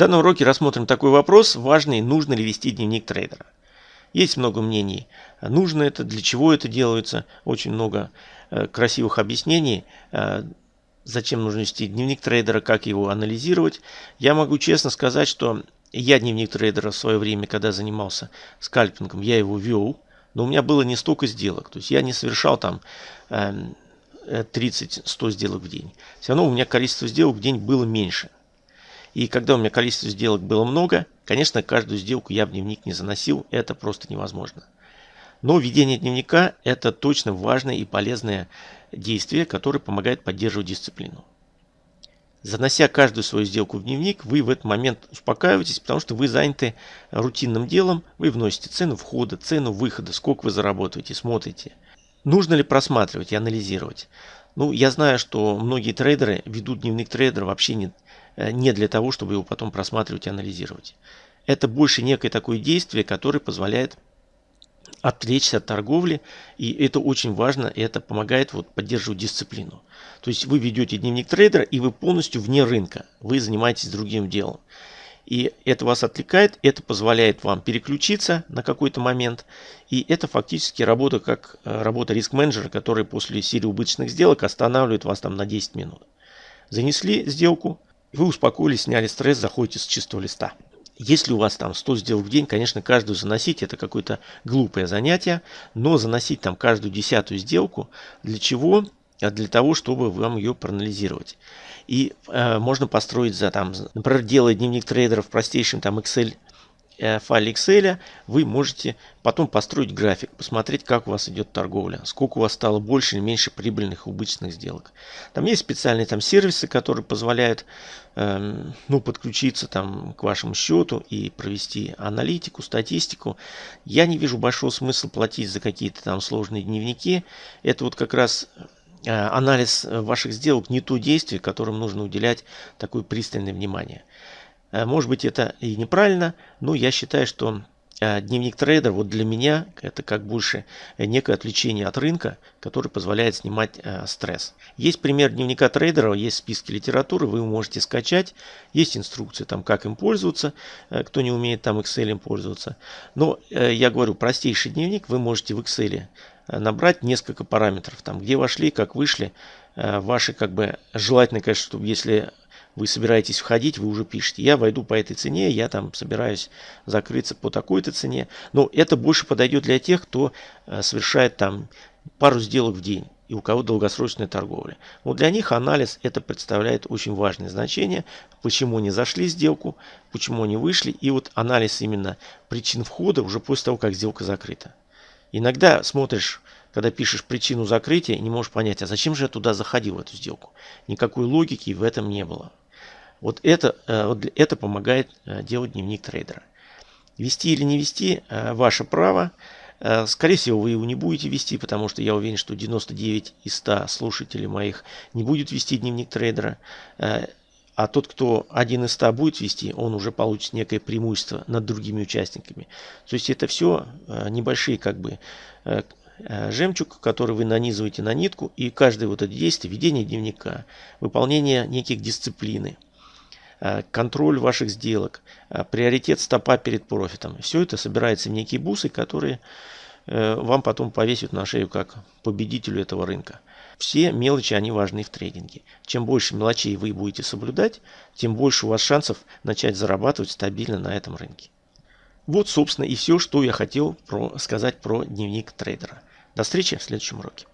данном уроке рассмотрим такой вопрос, важный, нужно ли вести дневник трейдера. Есть много мнений, нужно это, для чего это делается, очень много э, красивых объяснений, э, зачем нужно вести дневник трейдера, как его анализировать. Я могу честно сказать, что я дневник трейдера в свое время, когда занимался скальпингом, я его вел, но у меня было не столько сделок, то есть я не совершал там 30-100 эм, сделок в день. Все равно у меня количество сделок в день было меньше. И когда у меня количество сделок было много, конечно, каждую сделку я в дневник не заносил, это просто невозможно. Но ведение дневника – это точно важное и полезное действие, которое помогает поддерживать дисциплину. Занося каждую свою сделку в дневник, вы в этот момент успокаиваетесь, потому что вы заняты рутинным делом, вы вносите цену входа, цену выхода, сколько вы заработаете, смотрите. Нужно ли просматривать и анализировать? Ну, я знаю, что многие трейдеры ведут дневник трейдера вообще не, не для того, чтобы его потом просматривать и анализировать. Это больше некое такое действие, которое позволяет отвлечься от торговли, и это очень важно, и это помогает вот поддерживать дисциплину. То есть вы ведете дневник трейдера, и вы полностью вне рынка, вы занимаетесь другим делом. И это вас отвлекает, это позволяет вам переключиться на какой-то момент. И это фактически работа как э, работа риск-менеджера, который после серии убыточных сделок останавливает вас там на 10 минут. Занесли сделку, вы успокоились, сняли стресс, заходите с чистого листа. Если у вас там 100 сделок в день, конечно, каждую заносить это какое-то глупое занятие, но заносить там каждую десятую сделку, для чего? А для того, чтобы вам ее проанализировать. И э, можно построить за там, например, делая дневник трейдера в простейшем там Excel файле Excel вы можете потом построить график, посмотреть, как у вас идет торговля, сколько у вас стало больше или меньше прибыльных убыточных сделок. Там есть специальные там сервисы, которые позволяют э, ну, подключиться там к вашему счету и провести аналитику, статистику. Я не вижу большого смысла платить за какие-то там сложные дневники. Это вот как раз э, анализ ваших сделок не то действие, которым нужно уделять такое пристальное внимание. Э, может быть это и неправильно, но я считаю, что э, дневник трейдера вот для меня это как больше некое отвлечение от рынка, который позволяет снимать э, стресс. Есть пример дневника трейдера, есть списки литературы, вы можете скачать, есть инструкции там как им пользоваться, кто не умеет там Excel им пользоваться. Но я говорю, простейший дневник вы можете в Excel набрать несколько параметров, там где вошли, как вышли, ваши как бы желательно, конечно, чтобы если вы собираетесь входить, вы уже пишете, я войду по этой цене, я там собираюсь закрыться по такой-то цене. Но это больше подойдет для тех, кто э, совершает там пару сделок в день и у кого долгосрочная торговля. Вот для них анализ это представляет очень важное значение, почему они зашли в сделку, почему они вышли, и вот анализ именно причин входа уже после того, как сделка закрыта. Иногда смотришь, когда пишешь причину закрытия, не можешь понять, а зачем же я туда заходил в эту сделку. Никакой логики в этом не было. Вот это, э, вот это помогает э, делать дневник трейдера. Вести или не вести э, – ваше право. Скорее всего, вы его не будете вести, потому что я уверен, что 99 из 100 слушателей моих не будет вести дневник трейдера. А тот, кто один из 100 будет вести, он уже получит некое преимущество над другими участниками. То есть это все небольшие как бы жемчуг, который вы нанизываете на нитку, и каждое вот это действие, ведение дневника, выполнение неких дисциплины – контроль ваших сделок, э, приоритет стопа перед профитом. Все это собирается в некие бусы, которые э, вам потом повесят на шею как победителю этого рынка. Все мелочи, они важны в трейдинге. Чем больше мелочей вы будете соблюдать, тем больше у вас шансов начать зарабатывать стабильно на этом рынке. Вот, собственно, и все, что я хотел про, сказать про дневник трейдера. До встречи в следующем уроке.